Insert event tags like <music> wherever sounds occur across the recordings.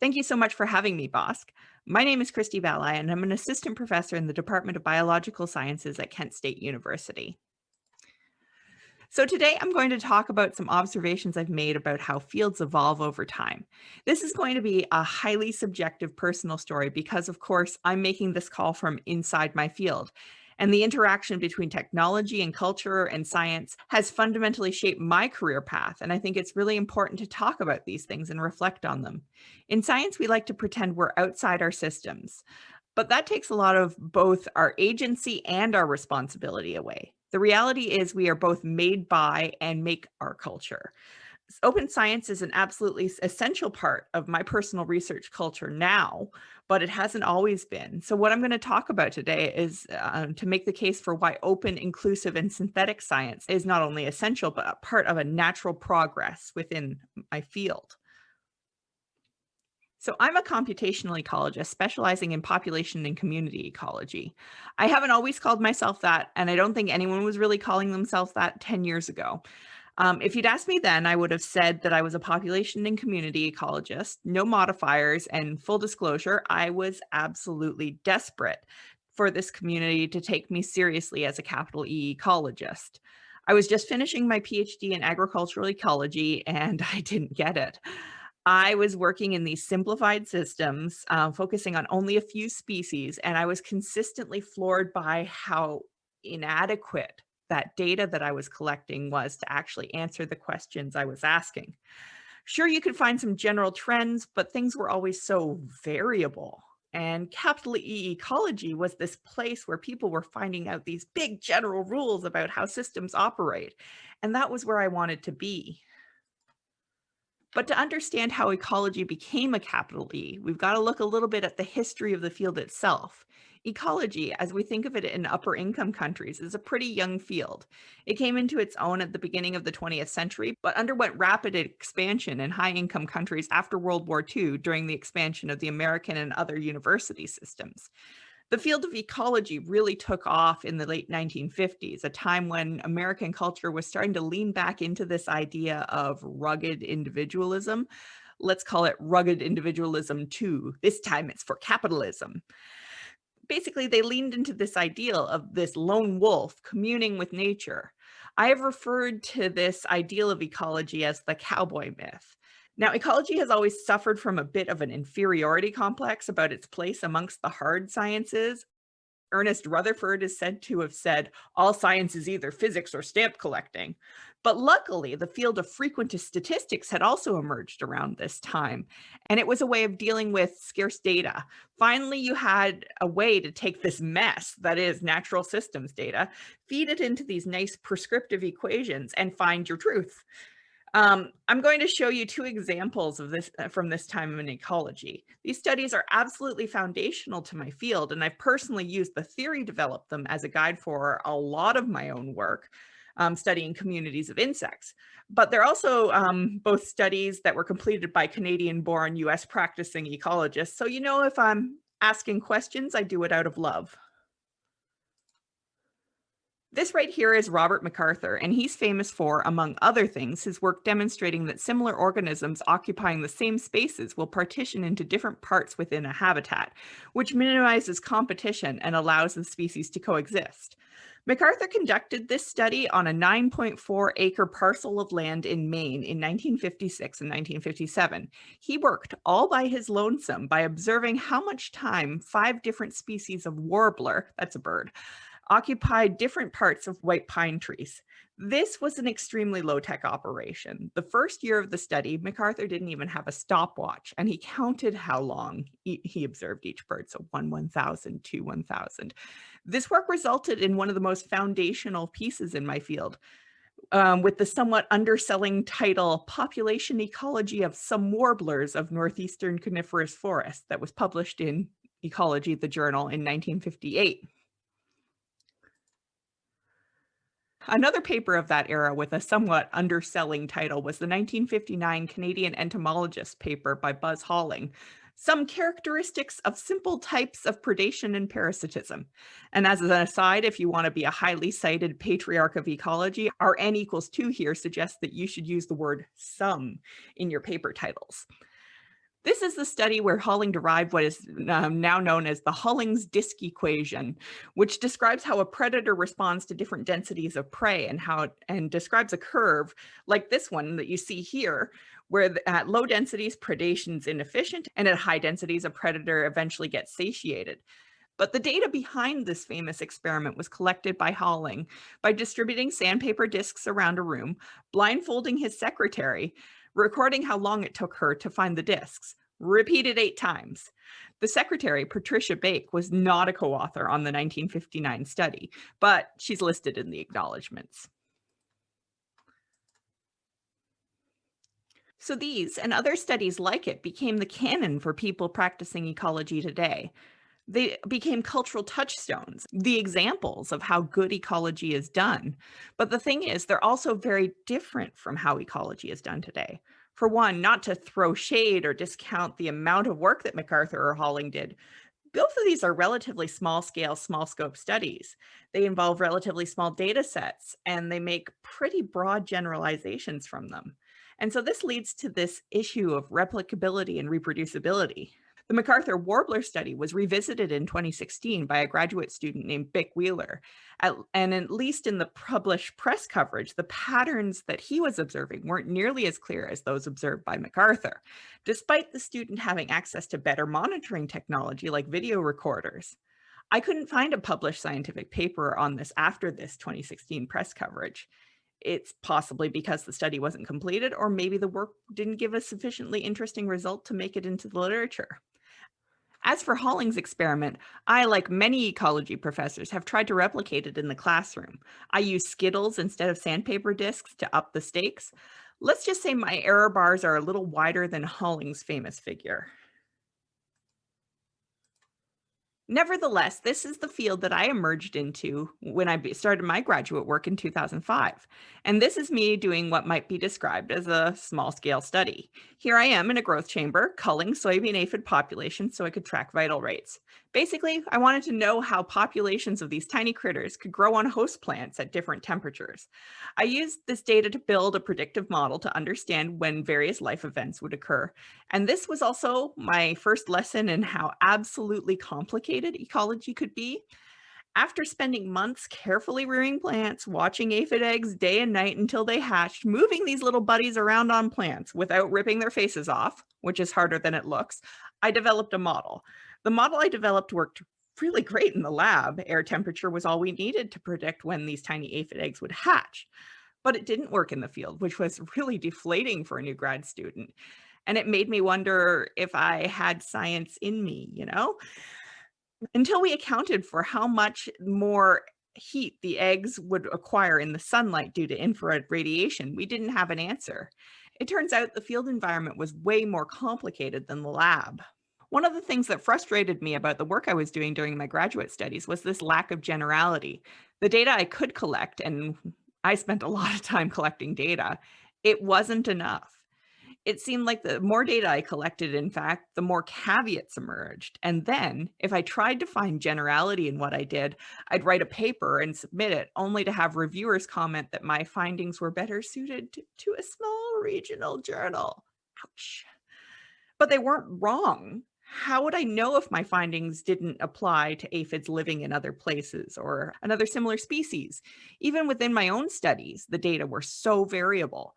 Thank you so much for having me, Bosk. My name is Christie Bahlai, and I'm an assistant professor in the Department of Biological Sciences at Kent State University. So today I'm going to talk about some observations I've made about how fields evolve over time. This is going to be a highly subjective personal story because of course I'm making this call from inside my field and the interaction between technology and culture and science has fundamentally shaped my career path. And I think it's really important to talk about these things and reflect on them. In science, we like to pretend we're outside our systems, but that takes a lot of both our agency and our responsibility away. The reality is we are both made by and make our culture open science is an absolutely essential part of my personal research culture now, but it hasn't always been. So what I'm going to talk about today is uh, to make the case for why open, inclusive, and synthetic science is not only essential, but a part of a natural progress within my field. So I'm a computational ecologist specializing in population and community ecology. I haven't always called myself that, and I don't think anyone was really calling themselves that 10 years ago. Um, if you'd asked me then, I would have said that I was a population and community ecologist, no modifiers, and full disclosure, I was absolutely desperate for this community to take me seriously as a capital E ecologist. I was just finishing my PhD in agricultural ecology and <laughs> I didn't get it. I was working in these simplified systems, uh, focusing on only a few species, and I was consistently floored by how inadequate that data that I was collecting was to actually answer the questions I was asking. Sure, you could find some general trends, but things were always so variable. And capital E ecology was this place where people were finding out these big general rules about how systems operate. And that was where I wanted to be. But to understand how ecology became a capital E, we've got to look a little bit at the history of the field itself. Ecology, as we think of it in upper income countries, is a pretty young field. It came into its own at the beginning of the 20th century, but underwent rapid expansion in high income countries after World War II during the expansion of the American and other university systems. The field of ecology really took off in the late 1950s, a time when American culture was starting to lean back into this idea of rugged individualism. Let's call it rugged individualism too. This time it's for capitalism basically they leaned into this ideal of this lone wolf communing with nature. I have referred to this ideal of ecology as the cowboy myth. Now, ecology has always suffered from a bit of an inferiority complex about its place amongst the hard sciences. Ernest Rutherford is said to have said, all science is either physics or stamp collecting. But luckily, the field of frequentist statistics had also emerged around this time, and it was a way of dealing with scarce data. Finally, you had a way to take this mess, that is natural systems data, feed it into these nice prescriptive equations and find your truth. Um, I'm going to show you two examples of this uh, from this time in ecology. These studies are absolutely foundational to my field, and I've personally used the theory developed them as a guide for a lot of my own work, um, studying communities of insects. But they're also um, both studies that were completed by Canadian-born US practicing ecologists. So you know if I'm asking questions, I do it out of love. This right here is Robert MacArthur, and he's famous for, among other things, his work demonstrating that similar organisms occupying the same spaces will partition into different parts within a habitat, which minimizes competition and allows the species to coexist. MacArthur conducted this study on a 9.4 acre parcel of land in Maine in 1956 and 1957. He worked all by his lonesome by observing how much time five different species of warbler, that's a bird, occupied different parts of white pine trees. This was an extremely low-tech operation. The first year of the study, MacArthur didn't even have a stopwatch, and he counted how long he, observed each bird, so one 1,000, two 1,000. This work resulted in one of the most foundational pieces in my field, um, with the somewhat underselling title, Population Ecology of Some Warblers of Northeastern Coniferous Forest that was published in Ecology, the journal in 1958. Another paper of that era with a somewhat underselling title was the 1959 Canadian entomologist paper by Buzz Holling, Some Characteristics of Simple Types of Predation and Parasitism. And as an aside, if you want to be a highly cited patriarch of ecology, our n equals 2 here suggests that you should use the word some in your paper titles. This is the study where Holling derived what is um, now known as the Holling's disk equation, which describes how a predator responds to different densities of prey and how and describes a curve like this one that you see here, where at low densities predation is inefficient and at high densities a predator eventually gets satiated. But the data behind this famous experiment was collected by Holling by distributing sandpaper discs around a room, blindfolding his secretary, recording how long it took her to find the discs, repeated eight times. The secretary, Patricia Bake, was not a co-author on the 1959 study, but she's listed in the acknowledgements. So these and other studies like it became the canon for people practicing ecology today. They became cultural touchstones, the examples of how good ecology is done. But the thing is, they're also very different from how ecology is done today. For one, not to throw shade or discount the amount of work that MacArthur or Holling did, both of these are relatively small scale, small scope studies. They involve relatively small data sets and they make pretty broad generalizations from them. And so this leads to this issue of replicability and reproducibility. The MacArthur Warbler study was revisited in 2016 by a graduate student named Bick Wheeler. At, and at least in the published press coverage, the patterns that he was observing weren't nearly as clear as those observed by MacArthur, despite the student having access to better monitoring technology like video recorders. I couldn't find a published scientific paper on this after this 2016 press coverage. It's possibly because the study wasn't completed, or maybe the work didn't give a sufficiently interesting result to make it into the literature. As for Holling's experiment, I, like many ecology professors, have tried to replicate it in the classroom. I use Skittles instead of sandpaper discs to up the stakes. Let's just say my error bars are a little wider than Holling's famous figure. Nevertheless, this is the field that I emerged into when I started my graduate work in 2005. And this is me doing what might be described as a small scale study. Here I am in a growth chamber culling soybean aphid populations so I could track vital rates. Basically, I wanted to know how populations of these tiny critters could grow on host plants at different temperatures. I used this data to build a predictive model to understand when various life events would occur. And this was also my first lesson in how absolutely complicated ecology could be. After spending months carefully rearing plants, watching aphid eggs day and night until they hatched, moving these little buddies around on plants without ripping their faces off, which is harder than it looks, I developed a model. The model I developed worked really great in the lab. Air temperature was all we needed to predict when these tiny aphid eggs would hatch. But it didn't work in the field, which was <laughs> really deflating for a new grad student. And it made me wonder if I had science in me, you know? Until we accounted for how much more heat the eggs would acquire in the sunlight due to infrared radiation, we didn't have an answer. It turns out the field environment was way more complicated than the lab. One of the things that frustrated me about the work I was doing during my graduate studies was this lack of generality. The data I could collect, and I spent a lot of time collecting data, it wasn't enough. It seemed like the more data I collected, in fact, the more caveats emerged. And then if I tried to find generality in what I did, I'd write a paper and submit it only to have reviewers comment that my findings were better suited to, a small regional journal. Ouch. But they weren't wrong how would I know if my findings didn't apply to aphids living in other places or another similar species? Even within my own studies, the data were so variable.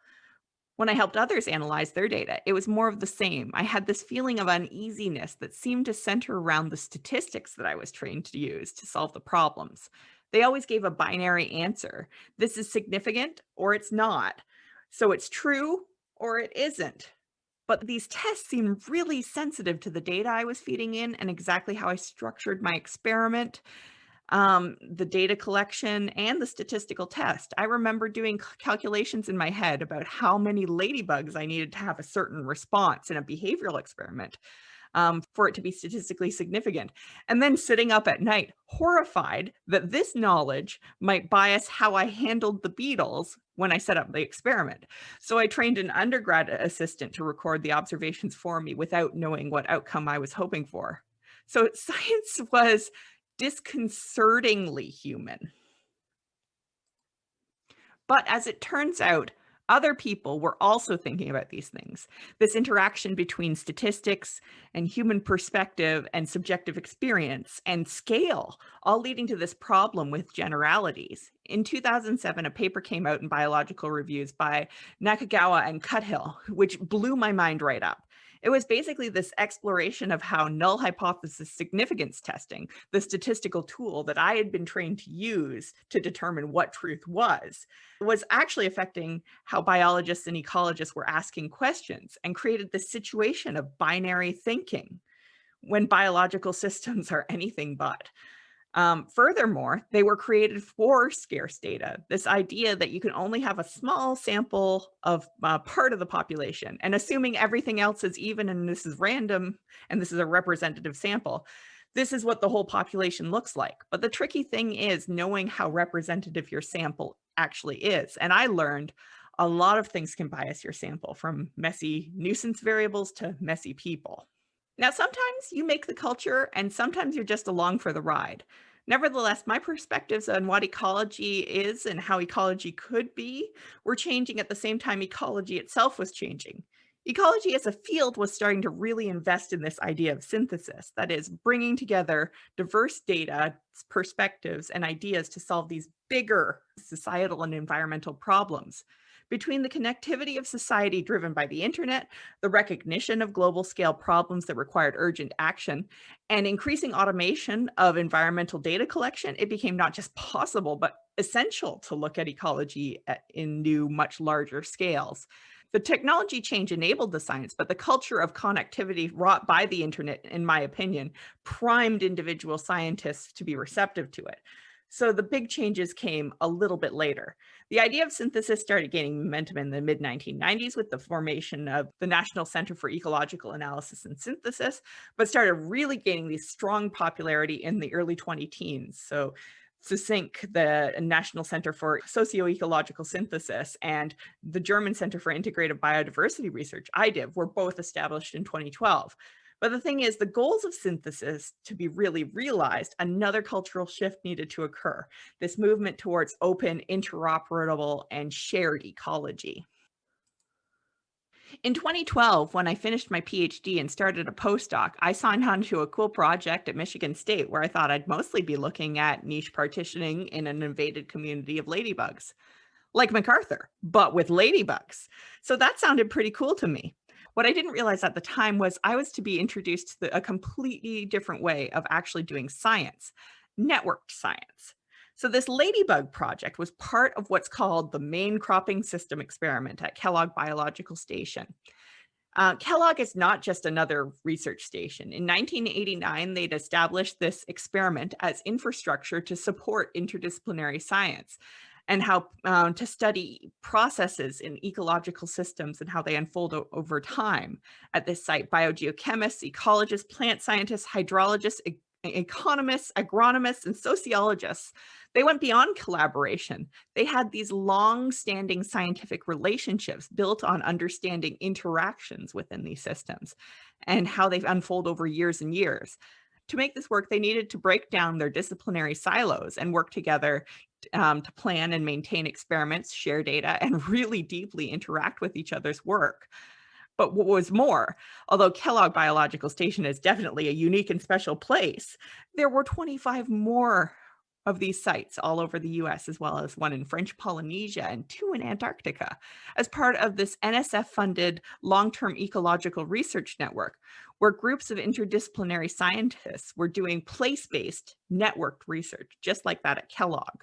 When I helped others analyze their data, it was more of the same. I had this feeling of uneasiness that seemed to center around the statistics that I was trained to use to solve the problems. They always gave a binary answer. This is significant or it's not. So it's true or it isn't. But these tests seemed really sensitive to the data I was feeding in and exactly how I structured my experiment, um, the data collection, and the statistical test. I remember doing calculations in my head about how many ladybugs I needed to have a certain response in a behavioral experiment um, for it to be statistically significant. And then sitting up at night, horrified that this knowledge might bias how I handled the beetles when I set up the experiment. So I trained an undergrad assistant to record the observations for me without knowing what outcome I was hoping for. So <laughs> science was disconcertingly human. But as it turns out, Other people were also thinking about these things. This interaction between statistics and human perspective and subjective experience and scale, all leading to this problem with generalities. In 2007, a paper came out in Biological Reviews by Nakagawa and Cuthill, which blew my mind right up. It was basically this exploration of how null hypothesis significance testing, the statistical tool that I had been trained to use to determine what truth was, was actually affecting how biologists and ecologists were asking questions and created this situation of binary thinking when biological <laughs> systems are anything but. Um, furthermore, they were created for scarce data, this idea that you can only have a small sample of uh, part of the population and assuming everything else is even and this is random and this is a representative sample, this is what the whole population looks like. But the tricky thing is knowing how representative your sample actually is. And I learned a lot of things can bias your sample from messy nuisance variables to messy people. Now, sometimes you make the culture and sometimes you're just along for the ride. Nevertheless, my perspectives on what ecology is and how ecology could be were changing at the same time ecology itself was changing. Ecology as a field was starting to really invest in this idea of synthesis, that is, bringing together diverse data, perspectives, and ideas to solve these bigger societal and environmental problems between the connectivity of society driven by the internet, the recognition of global scale problems that required urgent action, and increasing automation of environmental data collection, it became not just possible, but essential to look at ecology eh, in new, much larger scales. The technology change enabled the science, but the culture of connectivity wrought by the internet, in my opinion, primed individual scientists to be receptive to it. So the big changes came a little bit later. The idea of synthesis started gaining momentum in the mid 1990s with the formation of the National Center for Ecological Analysis and Synthesis, but started really gaining these strong popularity in the early 20 teens. So SESYNC, the National Center for Socio-Ecological Synthesis, and the German Center for Integrative Biodiversity Research, iDiv, were both established in 2012. But the thing is, the goals of synthesis to be really realized, another cultural shift needed to occur. This movement towards open, interoperable, and shared ecology. In 2012, when I finished my PhD and started a postdoc, I signed on to a cool project at Michigan State where I thought I'd mostly be looking at niche partitioning in an invaded community of ladybugs, like MacArthur, but with ladybugs. So that sounded pretty cool to me. What I didn't realize at the time was I was to be introduced to the, a completely different way of actually doing science, networked science. So this Ladybug project was part of what's called the main cropping system experiment at Kellogg Biological Station. Uh, Kellogg is not just another research station. In 1989, they'd established this experiment as infrastructure to support interdisciplinary science and how um, to study processes in ecological systems and how they unfold over time at this site. Biogeochemists, ecologists, plant scientists, hydrologists, e economists, agronomists, and sociologists, they went beyond collaboration. They had these long-standing scientific relationships built on understanding interactions within these systems and how they unfold over years and years. To make this work, they needed to break down their disciplinary silos and work together um, to plan and maintain experiments, share data, and <laughs> really deeply interact with each other's work. But what was more, although Kellogg Biological Station is definitely a unique and special place, there were 25 more of these sites all over the US, as well as one in French Polynesia and two in Antarctica, as part of this NSF-funded long-term ecological research network, where groups of interdisciplinary scientists were doing place-based networked research, just like that at Kellogg.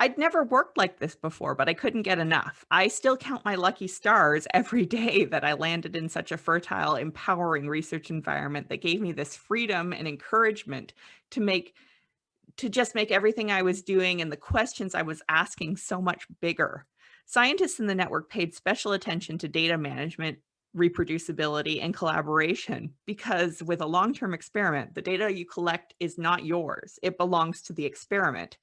I'd never worked like this before, but I couldn't get enough. I still count my lucky stars <laughs> every day that I landed in such a fertile, empowering research environment that gave me this freedom and encouragement to make to just make everything I was doing and the questions I was asking so much bigger. Scientists in the network paid special attention to data management, reproducibility, and collaboration because with a long-term experiment, the data you collect is not yours. It belongs to the experiment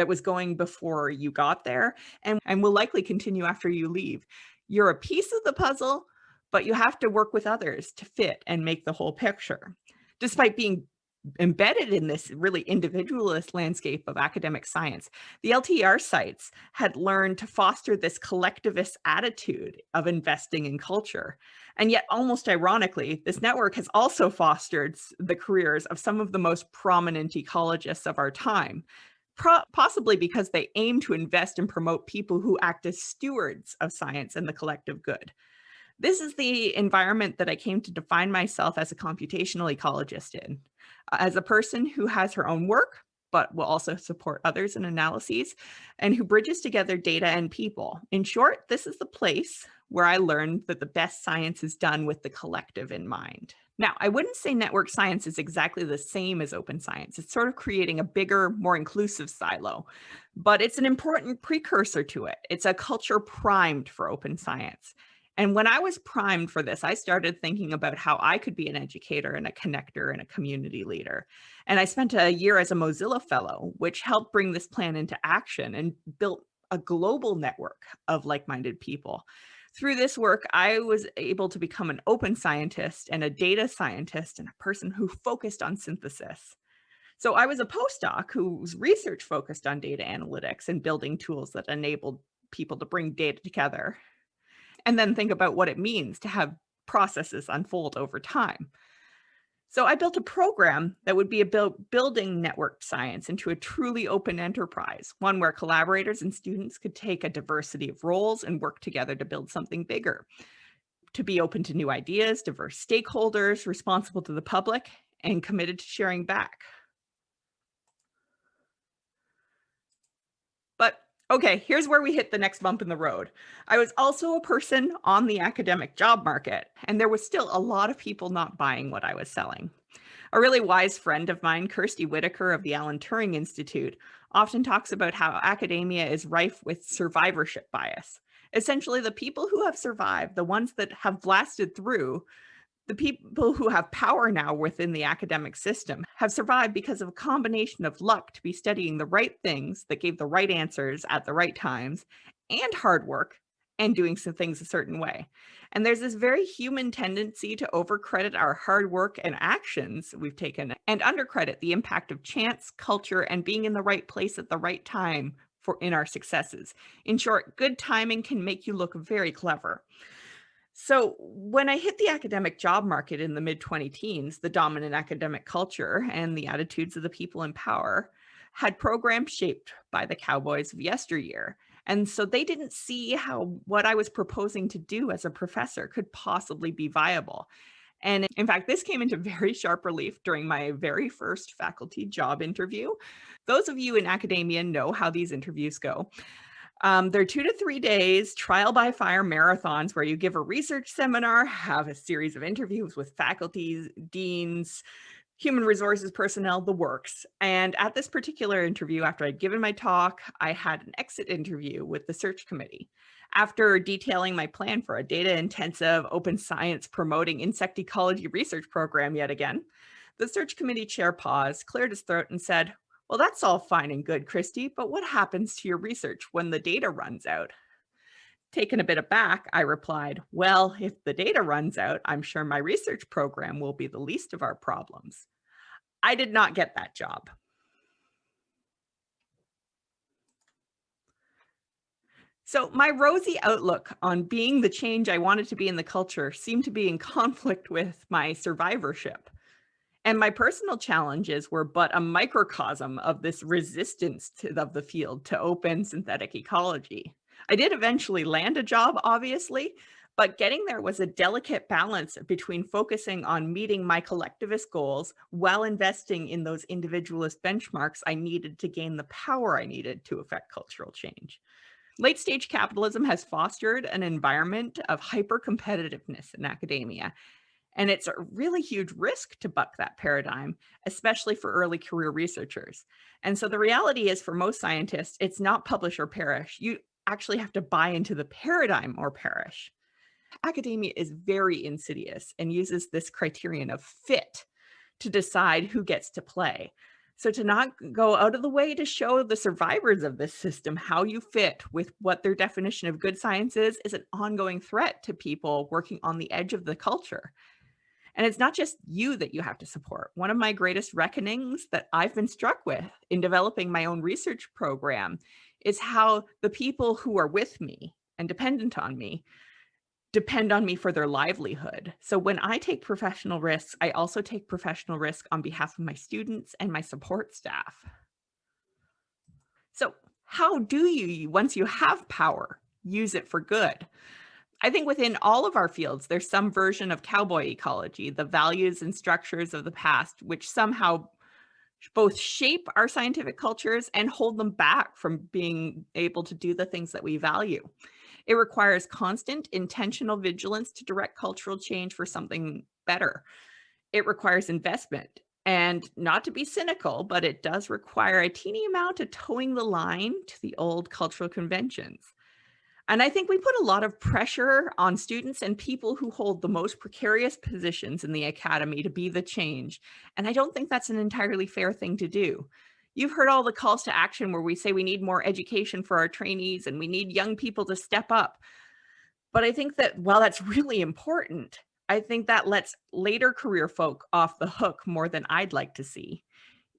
that was going before you got there and, and will likely continue after you leave. You're a piece of the puzzle, but you have to work with others to fit and make the whole picture. Despite being embedded in this really individualist landscape of academic science, the LTER sites had learned to foster this collectivist attitude of investing in culture. And yet, almost ironically, this network has also fostered the careers of some of the most prominent ecologists of our time, possibly because they aim to invest and promote people who act as stewards of science and the collective good. This is the environment that I came to define myself as a computational ecologist in uh, as a person who has her own work, but will also support others in analyses, and who bridges together data and people. In short, this is the place where I learned that the best science is done with the collective in mind. Now, I wouldn't say network science is exactly the same as open science. It's sort of creating a bigger, more inclusive silo, but it's an important precursor to it. It's a culture primed for open science. And when I was primed for this, I started thinking about how I could be an educator and a connector and a community leader. And I spent a year as a Mozilla Fellow, which helped bring this plan into action and built a global network of like-minded people. Through this work, I was able to become an open scientist and a data scientist and a person who focused on synthesis. So I was a postdoc whose research focused on data analytics and building tools that enabled people to bring data together and then think about what it means to have processes unfold over time. So I built a program that would be about building network science into a truly open enterprise, one where collaborators and students could take a diversity of roles and work together to build something bigger, to be open to new ideas, diverse stakeholders, responsible to the public, and committed to sharing back. Okay, here's where we hit the next bump in the road. I was also a person on the academic job market, and there was still a lot of people not buying what I was selling. A really wise friend of mine, Kirstie Whitaker of the Alan Turing Institute, often talks about how academia is rife with survivorship bias. Essentially, the people who have survived, the ones that have blasted through, the people who have power now within the academic system have survived because of a combination of luck to be studying the right things that gave the right answers at the right times and hard work and doing some things a certain way. And there's this very human tendency to overcredit our hard work and actions we've taken and undercredit the impact of chance, culture, and being in the right place at the right time for in our successes. In short, good timing can make you look very clever. So when I hit the academic job market in the mid 20 teens, the dominant academic culture and the attitudes of the people in power had programs shaped by the cowboys of yesteryear. And so they didn't see how what I was proposing to do as a professor could possibly be viable. And in fact, this came into <laughs> very sharp relief during my very first faculty job interview. Those of you in academia know how these interviews go. Um, they're two to three days trial by fire marathons where you give a research seminar, have a series of interviews with faculties, deans, human resources personnel, the works. And at this particular interview, after I'd given my talk, I had an exit interview with the search committee. After detailing my plan for a data intensive open science promoting insect ecology research program yet again, the search committee chair paused, cleared his throat and said, well, that's all fine and good, Christie, but what happens to your research when the data runs out? Taken a bit aback, I replied, well, if the data runs out, I'm sure my research program will be the least of our problems. I did not get that job. So my rosy outlook on being the change I wanted to be in the culture seemed to be in <laughs> conflict with my survivorship. And my personal challenges were but a microcosm of this resistance to, of the field to open synthetic ecology. I did eventually land a job, obviously, but getting there was a delicate balance between focusing on meeting my collectivist goals while investing in those individualist benchmarks I needed to gain the power I needed to affect cultural change. Late stage capitalism has fostered an environment of hyper competitiveness in academia, and it's a really huge risk to buck that paradigm, especially for early career researchers. And so the reality is for most scientists, it's not publish or perish. You actually have to buy into the paradigm or perish. Academia is very insidious and uses this criterion of fit to decide who gets to play. So to not go out of the way to show the survivors of this system how you fit with what their definition of good science is, is an ongoing threat to people working on the edge of the culture. And it's not just you that you have to support. One of my greatest reckonings that I've been struck with in developing my own research program is how the people who are with me and dependent on me depend on me for their livelihood. So when I take professional risks, I also take professional risk on behalf of my students and my support staff. So how do you, once you have power, use it for good? I think within all of our fields, there's some version of cowboy ecology, the values and structures of the past, which somehow both shape our scientific cultures and hold them back from being able to do the things that we value. It requires constant intentional vigilance to direct cultural change for something better. It requires investment and not to be cynical, but it does require a teeny amount of toeing the line to the old cultural conventions. And I think we put a lot of pressure on students and people who hold the most precarious positions in the academy to be the change. And I don't think that's an entirely fair thing to do. You've heard all the calls to action where we say we need more education for our trainees and we need young people to step up. But I think that while that's <laughs> really important, I think that lets later career folk off the hook more than I'd like to see.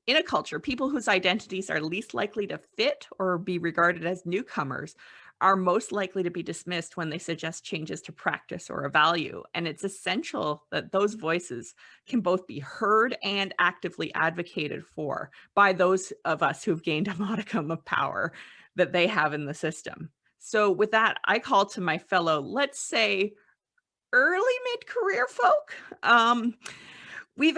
In a culture, people whose identities are least likely to fit or be regarded as newcomers are most likely to be dismissed when they suggest changes to practice or a value. And it's essential that those voices can both be heard and actively advocated for by those of us who've gained a <laughs> modicum of power that they have in the system. So with that, I call to my fellow, let's say, early mid-career folk. Um, we've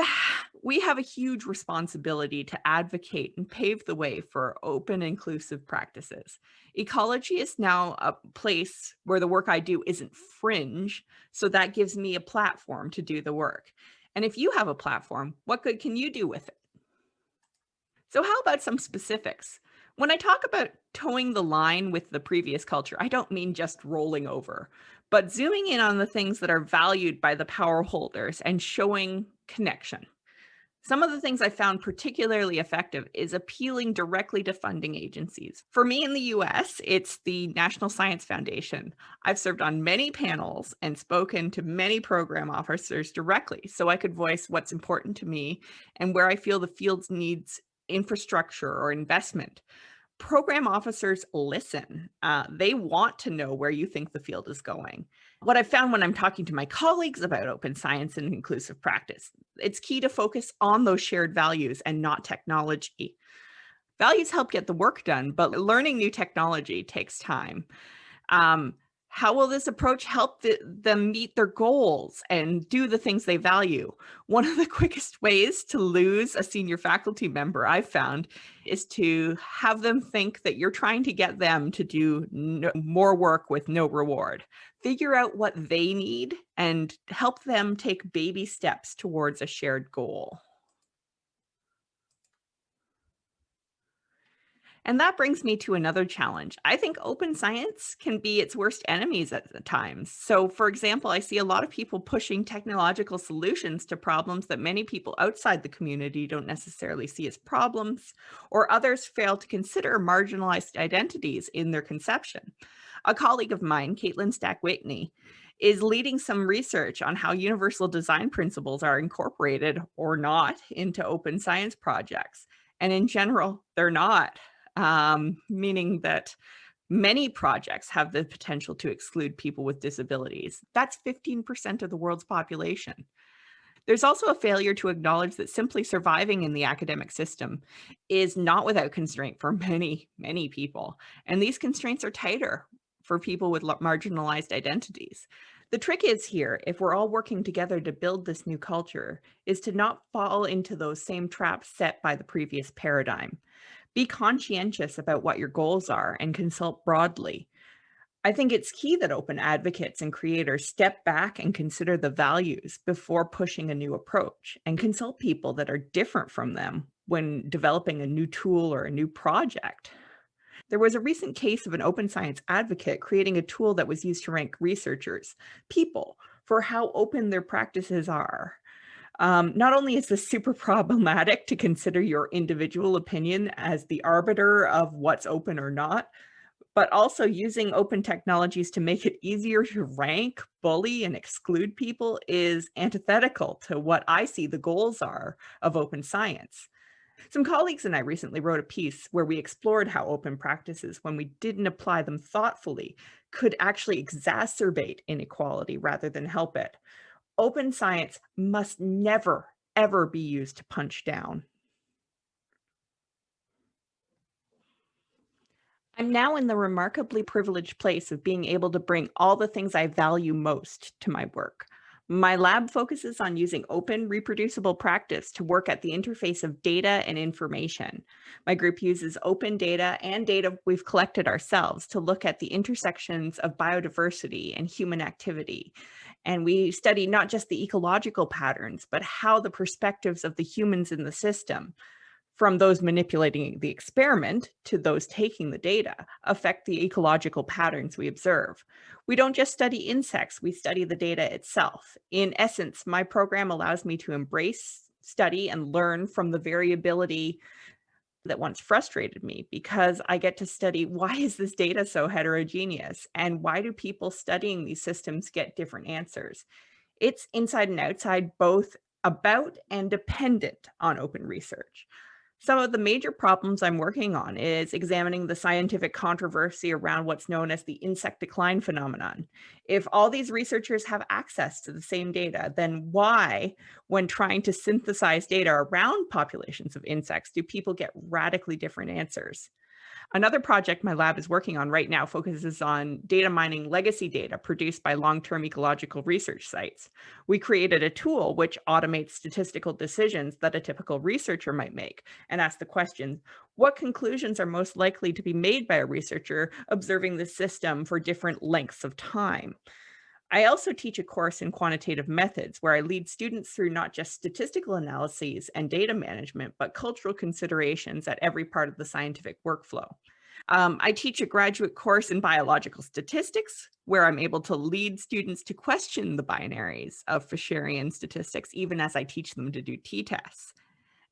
we have a huge responsibility to advocate and pave the way for open inclusive practices. Ecology is now a place where the work i do isn't fringe so that gives me a platform to do the work. And if you have a platform what good can you do with it? So how about some specifics? When I talk about toeing the line with the previous culture, I don't mean just rolling over, but zooming in on the things that are valued by the power holders and showing connection. Some of the things I found particularly effective is appealing directly to funding agencies. For me in the US, it's the National Science Foundation. I've served on many panels and spoken to many program officers directly so I could voice what's important to me and where I feel the field needs infrastructure or investment program officers listen. Uh, they want to know where you think the field is going. What I've found when I'm talking to my colleagues about open science and inclusive practice, it's key to focus on those shared values and not technology. Values help get the work done, but learning new technology takes time. Um, how will this approach help the, them meet their goals and do the things they value? One of the <laughs> quickest ways to lose a senior faculty member I've found is to have them think that you're trying to get them to do no, more work with no reward. Figure out what they need and help them take baby steps towards a shared goal. And that brings me to another challenge. I think open science can be its worst enemies at times. So for example, I see a lot of people pushing technological solutions to problems that many people outside the community don't necessarily see as problems, or others fail to consider marginalized identities in their conception. A colleague of mine, Kaitlin Stack-Whitney, is leading some research on how universal design principles are incorporated or not into open science projects. And in general, they're not um, meaning that many projects have the potential to exclude people with disabilities. That's 15% of the world's population. There's also a failure to acknowledge that simply surviving in the academic system is not without constraint for <laughs> many, many people. And these constraints are tighter for people with marginalized identities. The trick is here, if we're all working together to build this new culture, is to not fall into those same traps set by the previous paradigm. Be conscientious about what your goals are and consult broadly. I think it's key that open advocates and creators step back and consider the values before pushing a new approach and consult people that are different from them when developing a new tool or a new project. There was a recent case of an open science advocate creating a tool that was used to rank researchers, people, for how open their practices are. Um, not only is this super <laughs> problematic to consider your individual opinion as the arbiter of what's open or not, but also using open technologies to make it easier to rank, bully, and exclude people is antithetical to what I see the goals are of open science. Some colleagues and I recently wrote a piece where we explored how open practices, when we didn't apply them thoughtfully, could actually exacerbate inequality rather than help it. Open science must never, ever be used to punch down. I'm now in the remarkably privileged place of being able to bring all the things I value most to my work. My lab focuses on using open, reproducible practice to work at the interface of data and information. My group uses open data and data we've collected ourselves to look at the intersections of biodiversity and human activity. And we study not just the ecological patterns, but how the perspectives of the humans in the system, from those manipulating the experiment to those taking the data affect the ecological patterns we observe. We don't just study insects, we study the data itself. In essence, my program allows me to embrace, study, and learn from the variability that once frustrated me because I get to study why is this data so heterogeneous and why do people studying these systems get different answers? It's inside and outside both about and dependent on open research. Some of the major problems I'm working on is examining the scientific controversy around what's known as the insect decline phenomenon. If all these researchers have access to the same data, then why, when trying to synthesize data around populations of insects, do people get radically different answers? Another project my lab is working on right now focuses on data mining legacy data produced by long-term ecological research sites. We created a tool which automates statistical decisions that a typical researcher might make and ask the question, what conclusions are most likely to be made by a researcher observing the system for different lengths of time? I also teach a course in quantitative methods where I lead students through not just statistical analyses and data management, but cultural considerations at every part of the scientific workflow. Um, I teach a graduate course in biological statistics where I'm able to lead students to question the binaries of Fisherian statistics, even as I teach them to do t-tests.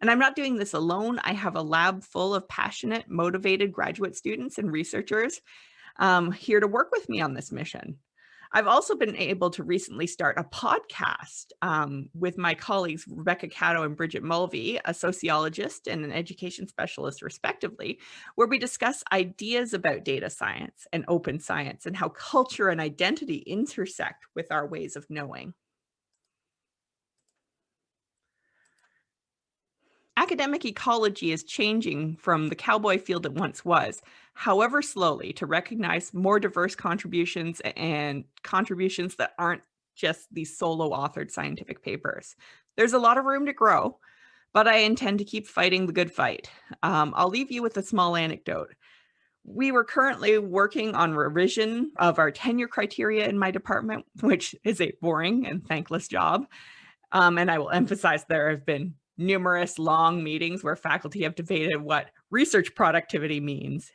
And I'm not doing this alone. I have a lab full of passionate, motivated graduate students and researchers um, here to work with me on this mission. I've also been able to recently start a podcast um, with my colleagues, Rebecca Caddo and Bridget Mulvey, a sociologist and an education specialist respectively, where we discuss ideas about data science and open science and how culture and identity intersect with our ways of knowing. Academic ecology is changing from the cowboy field it once was, however slowly, to recognize more diverse contributions and contributions that aren't just these solo authored scientific papers. There's a lot of room to grow, but I intend to keep fighting the good fight. Um, I'll leave you with a small anecdote. We were currently working on revision of our tenure criteria in my department, which is a boring and thankless job. Um, and I will emphasize there have been numerous long meetings where faculty have debated what research productivity means.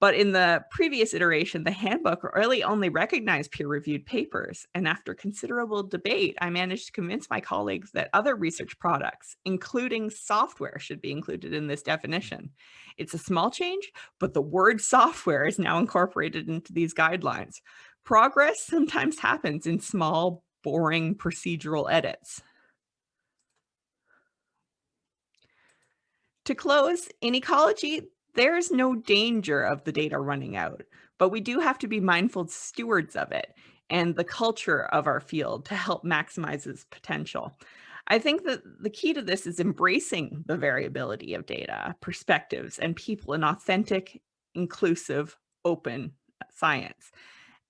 But in the previous iteration, the handbook really only recognized peer-reviewed papers. And after considerable debate, I managed to convince my colleagues that other research products, including software, should be included in this definition. It's a small change, but the word software is now incorporated into these guidelines. Progress sometimes happens in small, boring procedural edits. To close, in ecology, there's no danger of the data running out, but we do have to be mindful stewards of it and the culture of our field to help maximize its potential. I think that the key to this is embracing the variability of data, perspectives, and people in authentic, inclusive, open science.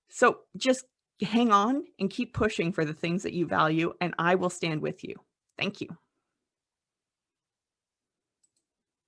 So just hang on and keep pushing for the things that you value, and I will stand with you. Thank you.